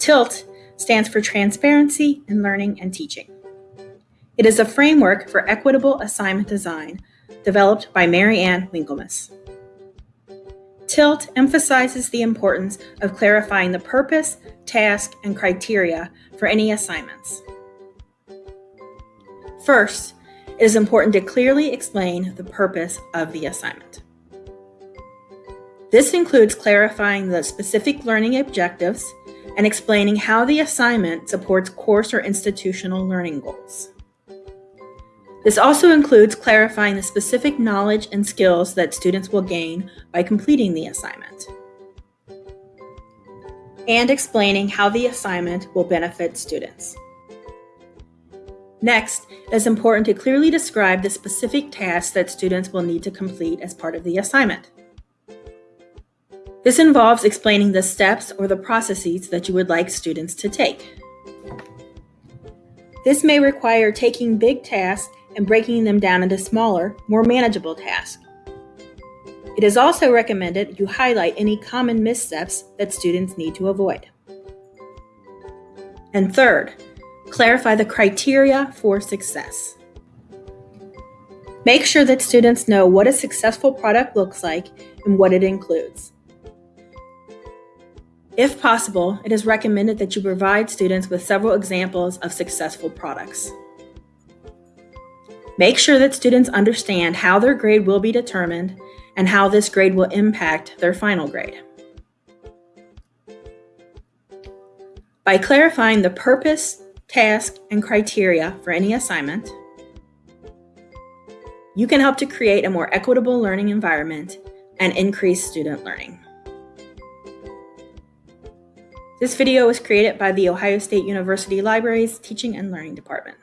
TILT stands for Transparency in Learning and Teaching. It is a framework for equitable assignment design developed by Mary Ann Winkelmes. TILT emphasizes the importance of clarifying the purpose, task, and criteria for any assignments. First, it is important to clearly explain the purpose of the assignment. This includes clarifying the specific learning objectives and explaining how the assignment supports course or institutional learning goals. This also includes clarifying the specific knowledge and skills that students will gain by completing the assignment, and explaining how the assignment will benefit students. Next, it is important to clearly describe the specific tasks that students will need to complete as part of the assignment. This involves explaining the steps or the processes that you would like students to take. This may require taking big tasks and breaking them down into smaller, more manageable tasks. It is also recommended you highlight any common missteps that students need to avoid. And third, clarify the criteria for success. Make sure that students know what a successful product looks like and what it includes. If possible, it is recommended that you provide students with several examples of successful products. Make sure that students understand how their grade will be determined and how this grade will impact their final grade. By clarifying the purpose, task, and criteria for any assignment, you can help to create a more equitable learning environment and increase student learning. This video was created by the Ohio State University Libraries Teaching and Learning Department.